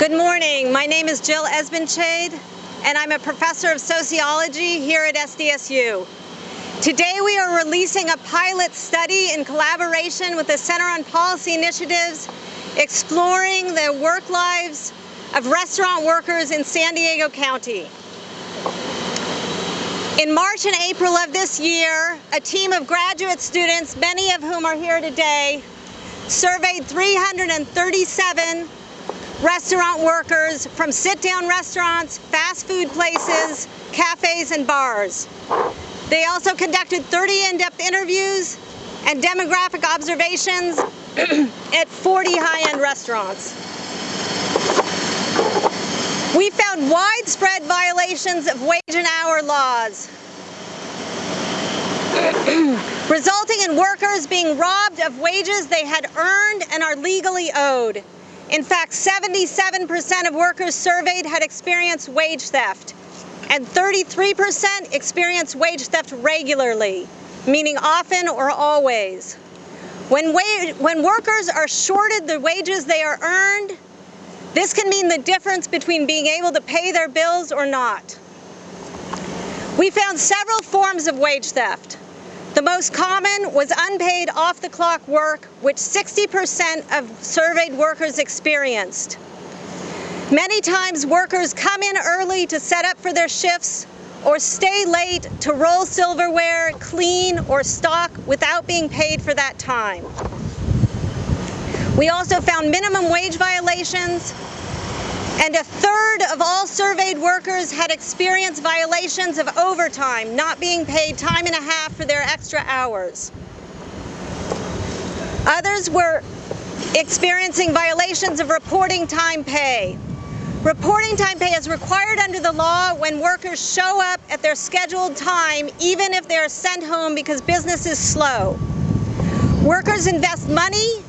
Good morning. My name is Jill Esbenshade, and I'm a professor of sociology here at SDSU. Today we are releasing a pilot study in collaboration with the Center on Policy Initiatives exploring the work lives of restaurant workers in San Diego County. In March and April of this year, a team of graduate students, many of whom are here today, surveyed 337 restaurant workers from sit-down restaurants, fast food places, cafes, and bars. They also conducted 30 in-depth interviews and demographic observations at 40 high-end restaurants. We found widespread violations of wage and hour laws, resulting in workers being robbed of wages they had earned and are legally owed. In fact, 77% of workers surveyed had experienced wage theft, and 33% experienced wage theft regularly, meaning often or always. When, when workers are shorted the wages they are earned, this can mean the difference between being able to pay their bills or not. We found several forms of wage theft. The most common was unpaid off-the-clock work, which 60% of surveyed workers experienced. Many times workers come in early to set up for their shifts or stay late to roll silverware, clean, or stock without being paid for that time. We also found minimum wage violations, and a third of all surveyed workers had experienced violations of overtime, not being paid time and a half for their extra hours. Others were experiencing violations of reporting time pay. Reporting time pay is required under the law when workers show up at their scheduled time, even if they are sent home because business is slow. Workers invest money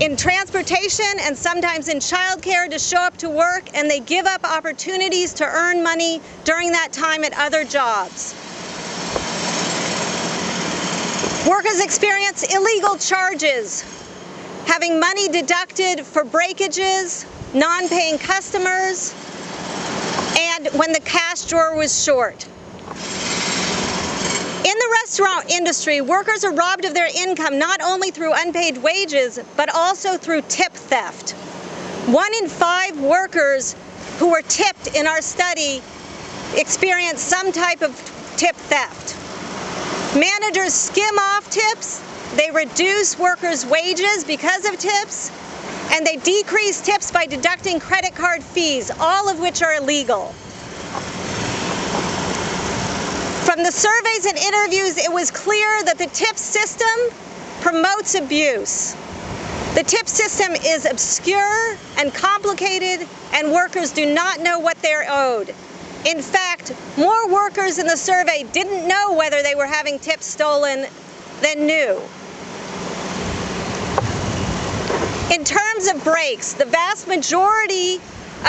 in transportation and sometimes in childcare to show up to work and they give up opportunities to earn money during that time at other jobs. Workers experience illegal charges, having money deducted for breakages, non-paying customers, and when the cash drawer was short. Restaurant industry, workers are robbed of their income not only through unpaid wages, but also through tip theft. One in five workers who were tipped in our study experienced some type of tip theft. Managers skim off tips, they reduce workers' wages because of tips, and they decrease tips by deducting credit card fees, all of which are illegal. From the surveys and interviews, it was clear that the TIP system promotes abuse. The TIP system is obscure and complicated, and workers do not know what they're owed. In fact, more workers in the survey didn't know whether they were having tips stolen than knew. In terms of breaks, the vast majority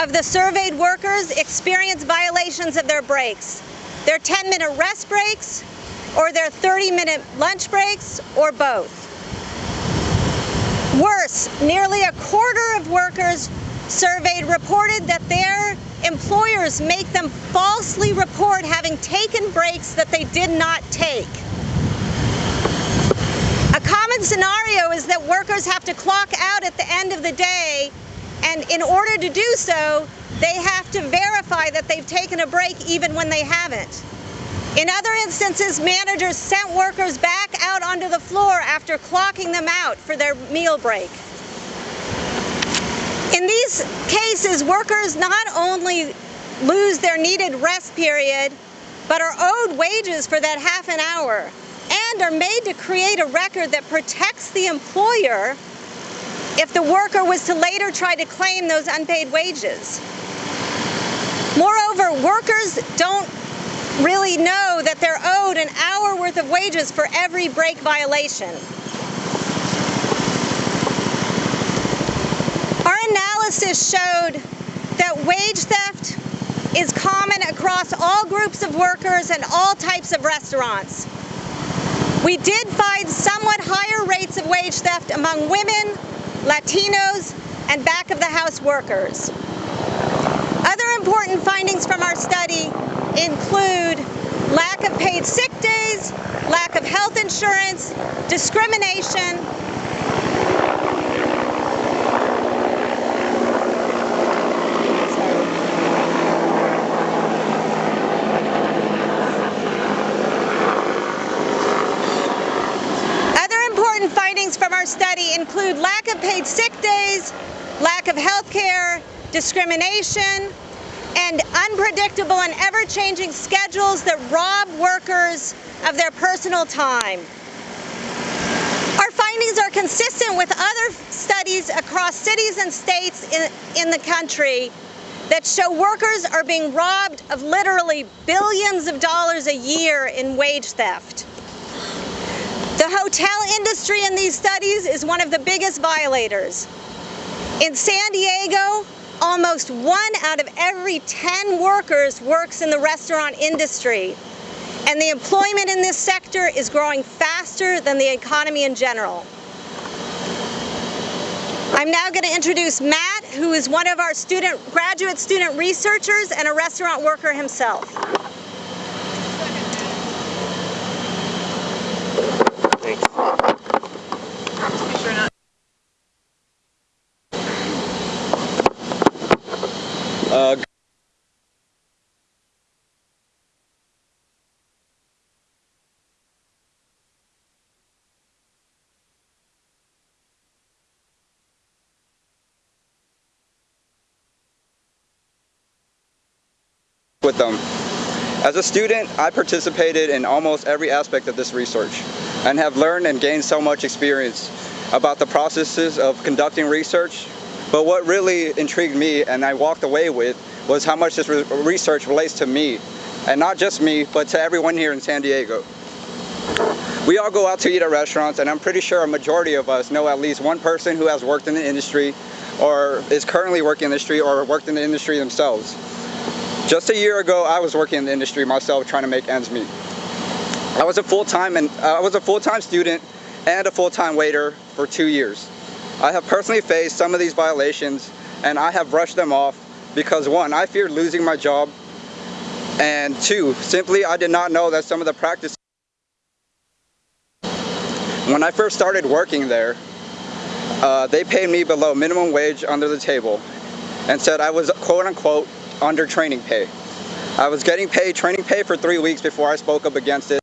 of the surveyed workers experienced violations of their breaks their 10 minute rest breaks, or their 30 minute lunch breaks, or both. Worse, nearly a quarter of workers surveyed reported that their employers make them falsely report having taken breaks that they did not take. A common scenario is that workers have to clock out at the end of the day and in order to do so, they have to verify that they've taken a break even when they haven't. In other instances, managers sent workers back out onto the floor after clocking them out for their meal break. In these cases, workers not only lose their needed rest period, but are owed wages for that half an hour and are made to create a record that protects the employer if the worker was to later try to claim those unpaid wages. Moreover, workers don't really know that they're owed an hour worth of wages for every break violation. Our analysis showed that wage theft is common across all groups of workers and all types of restaurants. We did find somewhat higher rates of wage theft among women, Latinos, and back of the house workers. Important findings from our study include lack of paid sick days, lack of health insurance, discrimination, Other important findings from our study include lack of paid sick days, lack of health care, discrimination, and unpredictable and ever-changing schedules that rob workers of their personal time. Our findings are consistent with other studies across cities and states in, in the country that show workers are being robbed of literally billions of dollars a year in wage theft. The hotel industry in these studies is one of the biggest violators. In San Diego, almost one out of every 10 workers works in the restaurant industry. And the employment in this sector is growing faster than the economy in general. I'm now going to introduce Matt, who is one of our student, graduate student researchers and a restaurant worker himself. Uh, with them. As a student, I participated in almost every aspect of this research and have learned and gained so much experience about the processes of conducting research. But what really intrigued me and I walked away with was how much this re research relates to me. And not just me, but to everyone here in San Diego. We all go out to eat at restaurants and I'm pretty sure a majority of us know at least one person who has worked in the industry or is currently working in the industry or worked in the industry themselves. Just a year ago, I was working in the industry myself, trying to make ends meet. I was a full-time and uh, I was a full-time student and a full-time waiter for two years. I have personally faced some of these violations, and I have brushed them off because one, I feared losing my job, and two, simply I did not know that some of the practices. When I first started working there, uh, they paid me below minimum wage under the table, and said I was quote-unquote under training pay. I was getting paid training pay for three weeks before I spoke up against it.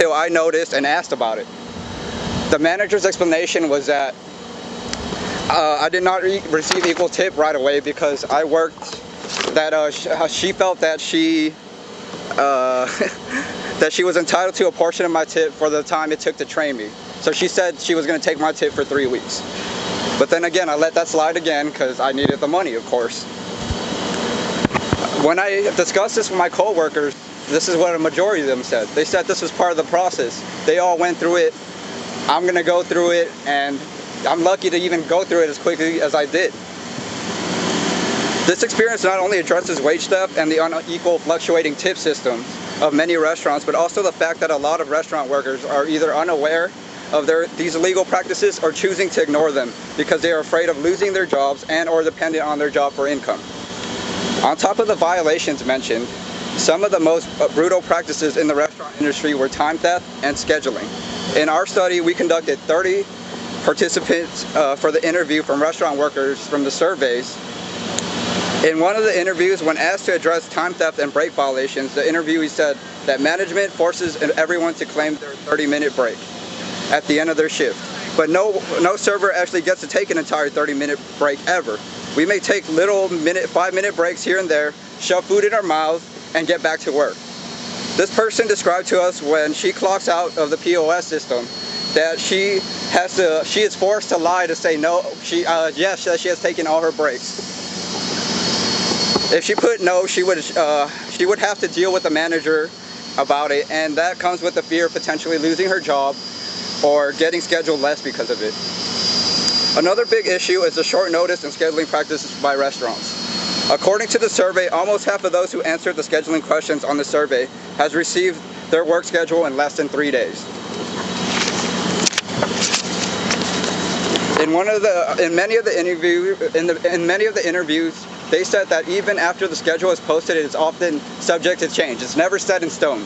Until I noticed and asked about it. The manager's explanation was that uh, I did not re receive equal tip right away because I worked that uh, sh she felt that she uh, that she was entitled to a portion of my tip for the time it took to train me. So she said she was going to take my tip for three weeks. But then again, I let that slide again because I needed the money, of course. When I discussed this with my coworkers, this is what a majority of them said. They said this was part of the process. They all went through it. I'm gonna go through it and I'm lucky to even go through it as quickly as I did. This experience not only addresses wage theft and the unequal fluctuating tip systems of many restaurants, but also the fact that a lot of restaurant workers are either unaware of their, these illegal practices or choosing to ignore them because they are afraid of losing their jobs and or dependent on their job for income. On top of the violations mentioned, some of the most brutal practices in the restaurant industry were time theft and scheduling. In our study, we conducted 30 participants uh, for the interview from restaurant workers from the surveys. In one of the interviews, when asked to address time theft and break violations, the interviewee said that management forces everyone to claim their 30-minute break at the end of their shift. But no, no server actually gets to take an entire 30-minute break ever. We may take little minute, five-minute breaks here and there, shove food in our mouths, and get back to work. This person described to us when she clocks out of the POS system that she has to, she is forced to lie to say no, she, uh, yes, that she has taken all her breaks. If she put no, she would, uh, she would have to deal with the manager about it, and that comes with the fear of potentially losing her job or getting scheduled less because of it. Another big issue is the short notice and scheduling practices by restaurants. According to the survey, almost half of those who answered the scheduling questions on the survey has received their work schedule in less than three days. In one of the, in many of the interview, in, the, in many of the interviews, they said that even after the schedule is posted, it is often subject to change. It's never set in stone.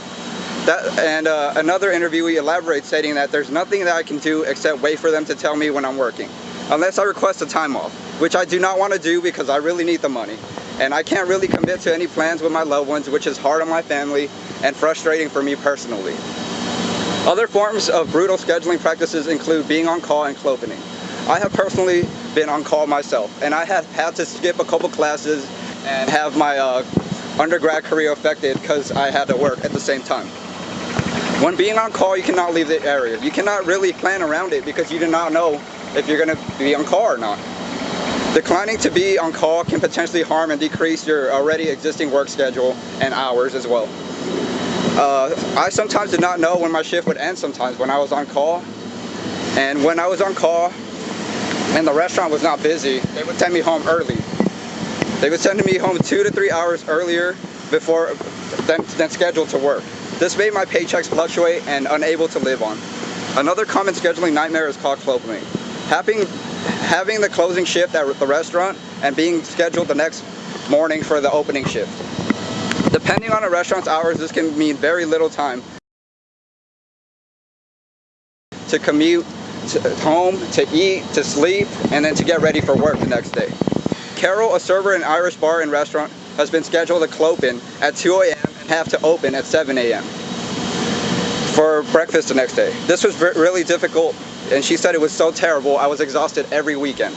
That, and uh, another interviewee elaborates stating that there's nothing that I can do except wait for them to tell me when I'm working, unless I request a time off, which I do not want to do because I really need the money. And I can't really commit to any plans with my loved ones, which is hard on my family and frustrating for me personally. Other forms of brutal scheduling practices include being on call and clopening. I have personally been on call myself, and I have had to skip a couple classes and have my uh, undergrad career affected because I had to work at the same time. When being on call, you cannot leave the area. You cannot really plan around it because you do not know if you're going to be on call or not. Declining to be on call can potentially harm and decrease your already existing work schedule and hours as well. Uh, I sometimes did not know when my shift would end sometimes when I was on call. And when I was on call and the restaurant was not busy, they would send me home early. They would send me home two to three hours earlier before than, than scheduled to work. This made my paychecks fluctuate and unable to live on. Another common scheduling nightmare is clock clopening. Having, having the closing shift at the restaurant and being scheduled the next morning for the opening shift. Depending on a restaurant's hours, this can mean very little time to commute to home, to eat, to sleep, and then to get ready for work the next day. Carol, a server in Irish bar and restaurant, has been scheduled to clopen at 2 a.m and have to open at 7 a.m. for breakfast the next day. This was really difficult and she said it was so terrible I was exhausted every weekend.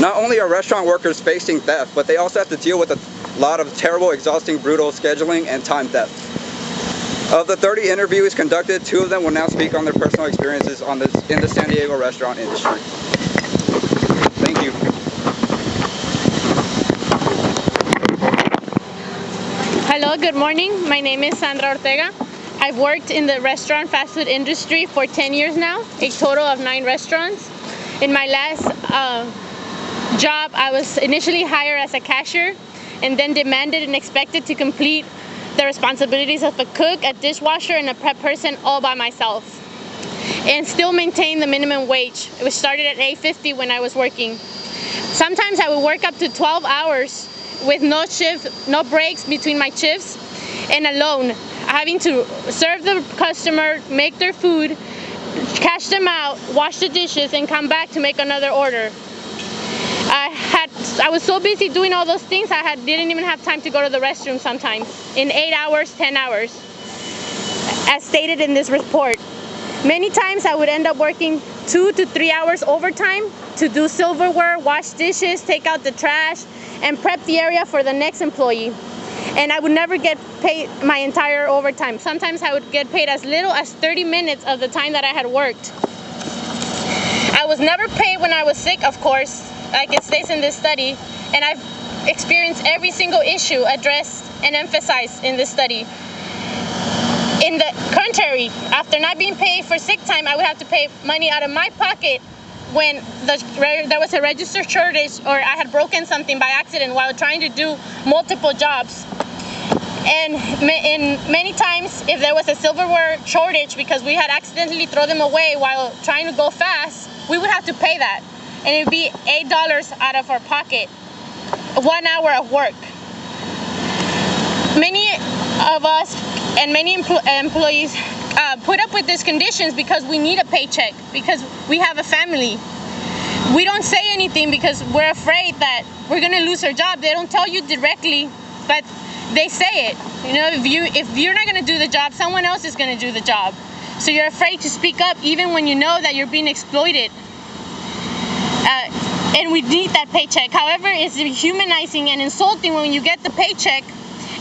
Not only are restaurant workers facing theft, but they also have to deal with a lot of terrible, exhausting, brutal scheduling and time theft. Of the 30 interviews conducted, two of them will now speak on their personal experiences on this, in the San Diego restaurant industry. Thank you. Hello, good morning. My name is Sandra Ortega. I've worked in the restaurant fast food industry for 10 years now, a total of nine restaurants. In my last uh, job, I was initially hired as a cashier and then demanded and expected to complete the responsibilities of a cook, a dishwasher, and a prep person all by myself. And still maintain the minimum wage. It was started at 8.50 when I was working. Sometimes I would work up to 12 hours with no shift, no breaks between my shifts and alone, having to serve the customer, make their food, cash them out, wash the dishes, and come back to make another order. I had I was so busy doing all those things I had didn't even have time to go to the restroom sometimes in eight hours, 10 hours, as stated in this report. Many times I would end up working two to three hours overtime to do silverware, wash dishes, take out the trash, and prep the area for the next employee. And I would never get paid my entire overtime. Sometimes I would get paid as little as 30 minutes of the time that I had worked. I was never paid when I was sick, of course, like it states in this study, and I've experienced every single issue addressed and emphasized in this study. In the contrary, after not being paid for sick time, I would have to pay money out of my pocket when the, there was a register shortage or I had broken something by accident while trying to do multiple jobs. And in many times, if there was a silverware shortage because we had accidentally thrown them away while trying to go fast, we would have to pay that. And it would be $8 out of our pocket, one hour of work. Many of us and many empl employees uh, put up with these conditions because we need a paycheck, because we have a family. We don't say anything because we're afraid that we're gonna lose our job. They don't tell you directly, but they say it. You know, if you if you're not gonna do the job, someone else is gonna do the job. So you're afraid to speak up even when you know that you're being exploited. Uh, and we need that paycheck. However, it's humanizing and insulting when you get the paycheck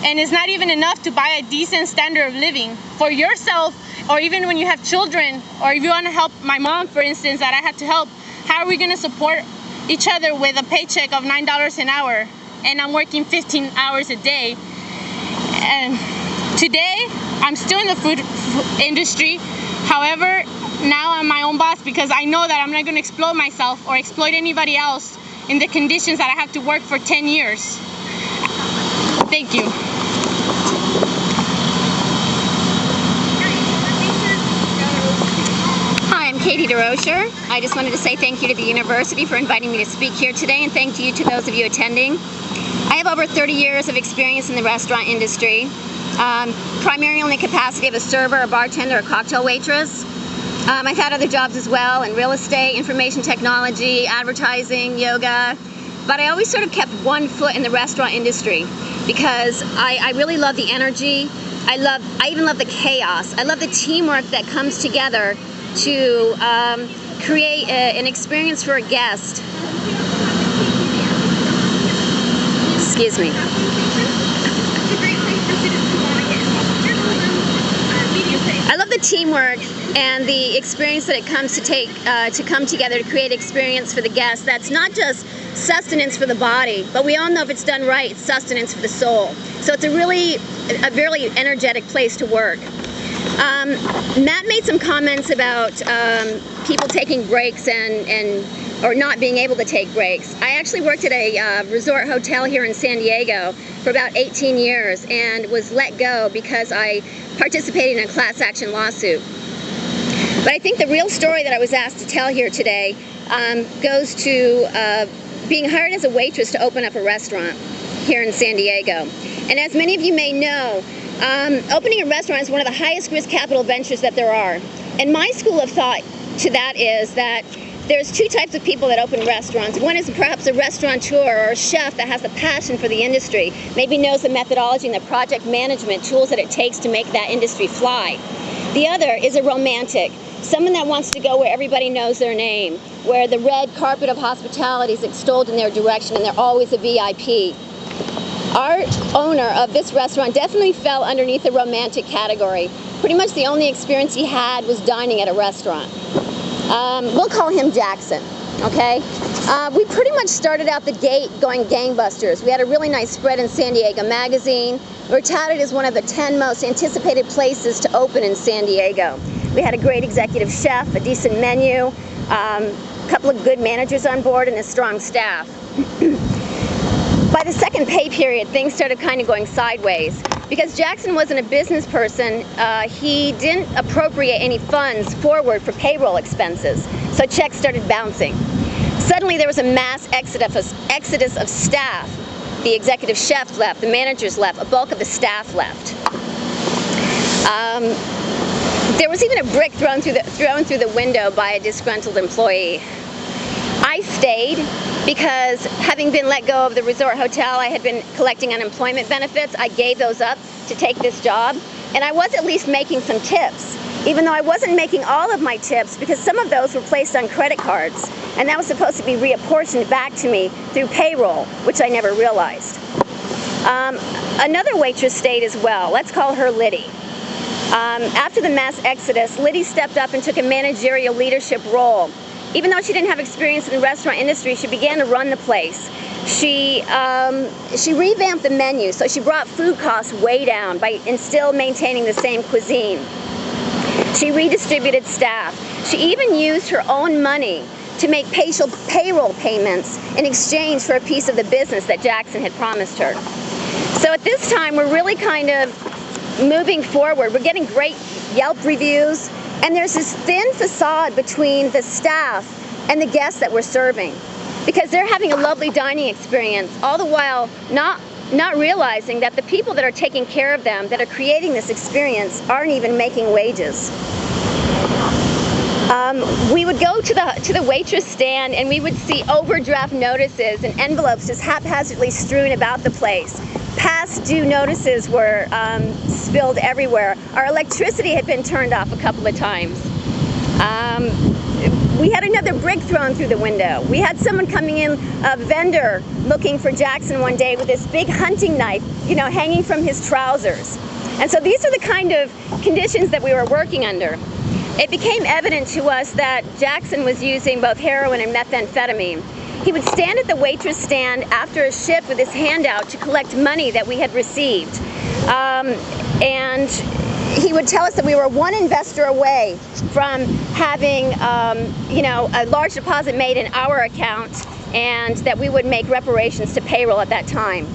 and it's not even enough to buy a decent standard of living for yourself or even when you have children or if you want to help my mom for instance that I had to help how are we going to support each other with a paycheck of nine dollars an hour and I'm working 15 hours a day and today I'm still in the food industry. However, now I'm my own boss because I know that I'm not going to exploit myself or exploit anybody else in the conditions that I have to work for 10 years. Thank you. Hi, I'm Katie DeRocher. I just wanted to say thank you to the university for inviting me to speak here today and thank you to those of you attending. I have over 30 years of experience in the restaurant industry, um, primarily in the capacity of a server, a bartender, a cocktail waitress. Um, I've had other jobs as well in real estate, information technology, advertising, yoga, but I always sort of kept one foot in the restaurant industry because I, I really love the energy. I love, I even love the chaos. I love the teamwork that comes together to um, create a, an experience for a guest. Excuse me. I love the teamwork and the experience that it comes to take uh, to come together to create experience for the guests. That's not just sustenance for the body, but we all know if it's done right, it's sustenance for the soul. So it's a really, a very energetic place to work. Um, Matt made some comments about um, people taking breaks and, and or not being able to take breaks. I actually worked at a uh, resort hotel here in San Diego for about 18 years and was let go because I participated in a class action lawsuit. But I think the real story that I was asked to tell here today um, goes to uh, being hired as a waitress to open up a restaurant here in San Diego. And as many of you may know, um, opening a restaurant is one of the highest risk capital ventures that there are. And my school of thought to that is that there's two types of people that open restaurants. One is perhaps a restaurateur or a chef that has a passion for the industry, maybe knows the methodology and the project management tools that it takes to make that industry fly. The other is a romantic, someone that wants to go where everybody knows their name, where the red carpet of hospitality is extolled in their direction and they're always a VIP. Our owner of this restaurant definitely fell underneath the romantic category. Pretty much the only experience he had was dining at a restaurant. Um, we'll call him Jackson, okay? Uh, we pretty much started out the gate going gangbusters. We had a really nice spread in San Diego Magazine. We are touted as one of the 10 most anticipated places to open in San Diego. We had a great executive chef, a decent menu, um, a couple of good managers on board, and a strong staff. By the second pay period, things started kind of going sideways. Because Jackson wasn't a business person, uh, he didn't appropriate any funds forward for payroll expenses, so checks started bouncing. Suddenly there was a mass exodus, of staff. The executive chef left, the managers left, a bulk of the staff left. Um, there was even a brick thrown through, the, thrown through the window by a disgruntled employee. I stayed because having been let go of the resort hotel, I had been collecting unemployment benefits. I gave those up to take this job, and I was at least making some tips, even though I wasn't making all of my tips because some of those were placed on credit cards, and that was supposed to be reapportioned back to me through payroll, which I never realized. Um, another waitress stayed as well. Let's call her Liddy. Um, after the mass exodus, Liddy stepped up and took a managerial leadership role even though she didn't have experience in the restaurant industry, she began to run the place. She, um, she revamped the menu, so she brought food costs way down by and still maintaining the same cuisine. She redistributed staff. She even used her own money to make payroll payments in exchange for a piece of the business that Jackson had promised her. So at this time, we're really kind of moving forward. We're getting great Yelp reviews. And there's this thin facade between the staff and the guests that we're serving because they're having a lovely dining experience, all the while not not realizing that the people that are taking care of them, that are creating this experience, aren't even making wages. Um, we would go to the to the waitress stand and we would see overdraft notices and envelopes just haphazardly strewn about the place past due notices were um, spilled everywhere. Our electricity had been turned off a couple of times. Um, we had another brick thrown through the window. We had someone coming in, a vendor, looking for Jackson one day with this big hunting knife, you know, hanging from his trousers. And so these are the kind of conditions that we were working under. It became evident to us that Jackson was using both heroin and methamphetamine. He would stand at the waitress stand after a shift with his hand out to collect money that we had received. Um, and he would tell us that we were one investor away from having, um, you know, a large deposit made in our account and that we would make reparations to payroll at that time.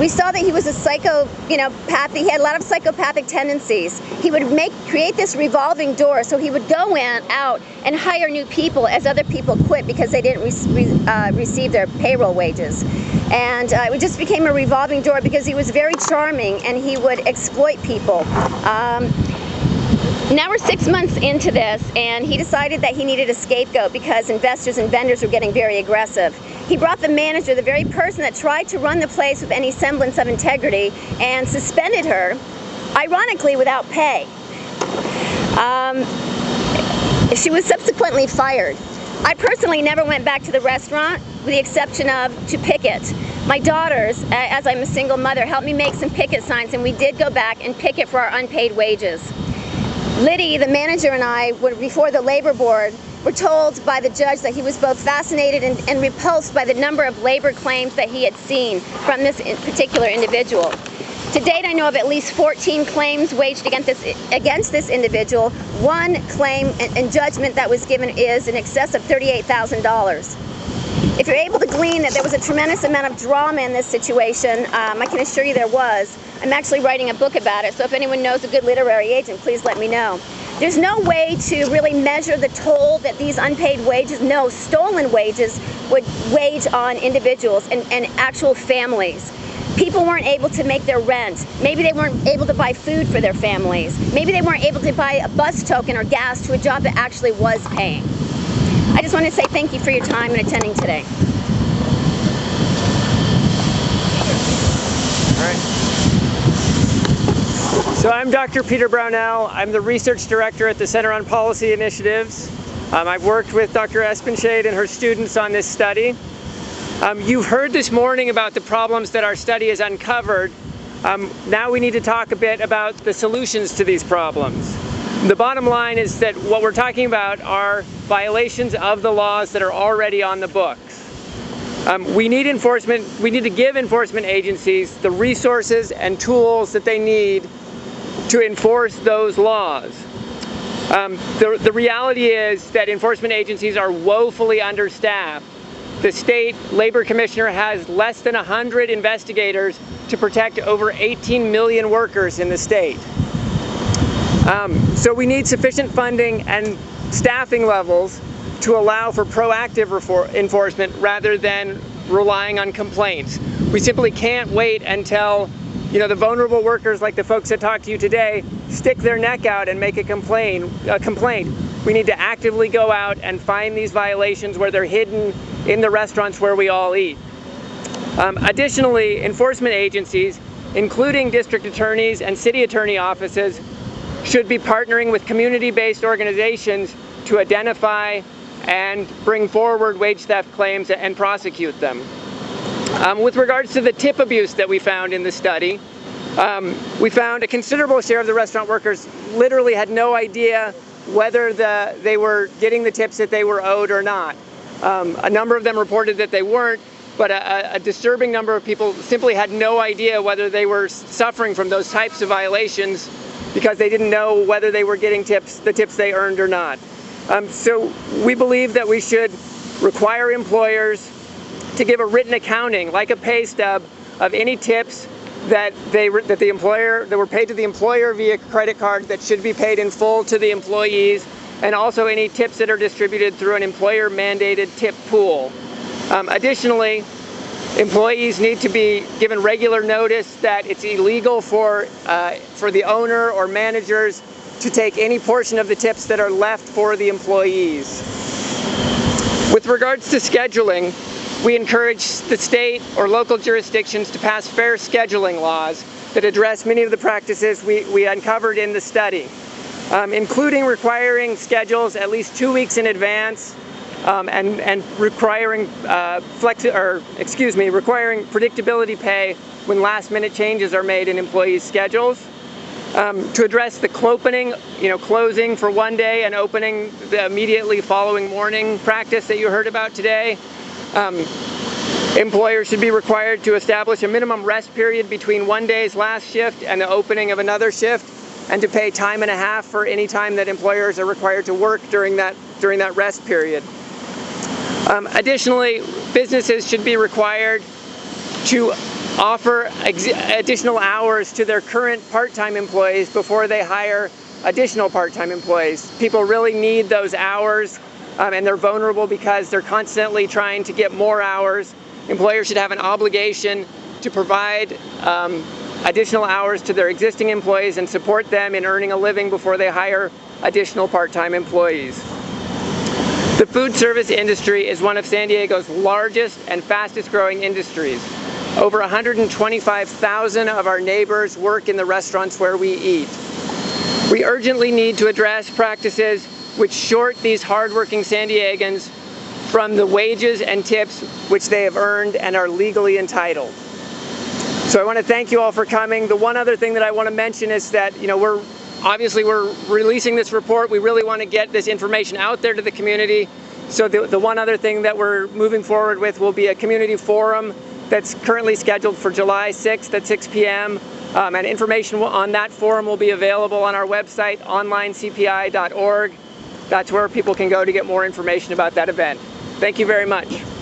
We saw that he was a psycho, you know, path, he had a lot of psychopathic tendencies. He would make create this revolving door, so he would go in, out, and hire new people as other people quit because they didn't re uh, receive their payroll wages. And uh, it just became a revolving door because he was very charming and he would exploit people. Um, now we're six months into this and he decided that he needed a scapegoat because investors and vendors were getting very aggressive. He brought the manager, the very person that tried to run the place with any semblance of integrity, and suspended her, ironically without pay. Um, she was subsequently fired. I personally never went back to the restaurant with the exception of to picket. My daughters, as I'm a single mother, helped me make some picket signs and we did go back and picket for our unpaid wages. Liddy, the manager, and I, were before the labor board, were told by the judge that he was both fascinated and, and repulsed by the number of labor claims that he had seen from this particular individual. To date, I know of at least 14 claims waged against this, against this individual. One claim and judgment that was given is in excess of $38,000. If you're able to glean that there was a tremendous amount of drama in this situation, um, I can assure you there was. I'm actually writing a book about it, so if anyone knows a good literary agent, please let me know. There's no way to really measure the toll that these unpaid wages, no, stolen wages, would wage on individuals and, and actual families. People weren't able to make their rent. Maybe they weren't able to buy food for their families. Maybe they weren't able to buy a bus token or gas to a job that actually was paying. I just want to say thank you for your time and attending today. All right. So I'm Dr. Peter Brownell. I'm the research director at the Center on Policy Initiatives. Um, I've worked with Dr. Esbenshade and her students on this study. Um, you've heard this morning about the problems that our study has uncovered. Um, now we need to talk a bit about the solutions to these problems. The bottom line is that what we're talking about are violations of the laws that are already on the books. Um, we need enforcement, we need to give enforcement agencies the resources and tools that they need to enforce those laws. Um, the, the reality is that enforcement agencies are woefully understaffed. The state labor commissioner has less than 100 investigators to protect over 18 million workers in the state. Um, so we need sufficient funding and staffing levels to allow for proactive enforcement rather than relying on complaints. We simply can't wait until you know, the vulnerable workers like the folks that talked to you today stick their neck out and make a complaint. A complaint. We need to actively go out and find these violations where they're hidden in the restaurants where we all eat. Um, additionally, enforcement agencies, including district attorneys and city attorney offices, should be partnering with community-based organizations to identify and bring forward wage theft claims and prosecute them. Um, with regards to the tip abuse that we found in the study, um, we found a considerable share of the restaurant workers literally had no idea whether the, they were getting the tips that they were owed or not. Um, a number of them reported that they weren't, but a, a, disturbing number of people simply had no idea whether they were suffering from those types of violations because they didn't know whether they were getting tips, the tips they earned or not. Um, so we believe that we should require employers to give a written accounting, like a pay stub, of any tips that they that the employer that were paid to the employer via credit card that should be paid in full to the employees, and also any tips that are distributed through an employer mandated tip pool. Um, additionally, Employees need to be given regular notice that it's illegal for, uh, for the owner or managers to take any portion of the tips that are left for the employees. With regards to scheduling, we encourage the state or local jurisdictions to pass fair scheduling laws that address many of the practices we, we uncovered in the study, um, including requiring schedules at least two weeks in advance um, and, and requiring uh, flex or excuse me, requiring predictability pay when last minute changes are made in employees' schedules. Um, to address the you know, closing for one day and opening the immediately following morning practice that you heard about today. Um, employers should be required to establish a minimum rest period between one day's last shift and the opening of another shift and to pay time and a half for any time that employers are required to work during that, during that rest period. Um, additionally, businesses should be required to offer additional hours to their current part-time employees before they hire additional part-time employees. People really need those hours um, and they're vulnerable because they're constantly trying to get more hours. Employers should have an obligation to provide um, additional hours to their existing employees and support them in earning a living before they hire additional part-time employees. The food service industry is one of San Diego's largest and fastest growing industries. Over 125,000 of our neighbors work in the restaurants where we eat. We urgently need to address practices which short these hardworking San Diegans from the wages and tips which they have earned and are legally entitled. So I want to thank you all for coming. The one other thing that I want to mention is that, you know, we're obviously we're releasing this report. We really want to get this information out there to the community. So the, the one other thing that we're moving forward with will be a community forum that's currently scheduled for July 6th at 6 p.m. Um, and information on that forum will be available on our website, onlinecpi.org. That's where people can go to get more information about that event. Thank you very much.